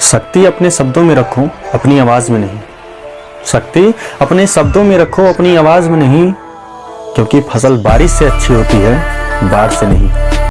शक्ति अपने शब्दों में रखो, अपनी आवाज़ में नहीं। शक्ति अपने शब्दों में रखो, अपनी आवाज़ में नहीं, क्योंकि फ़सल बारिश से अच्छी होती है, बाढ़ से नहीं।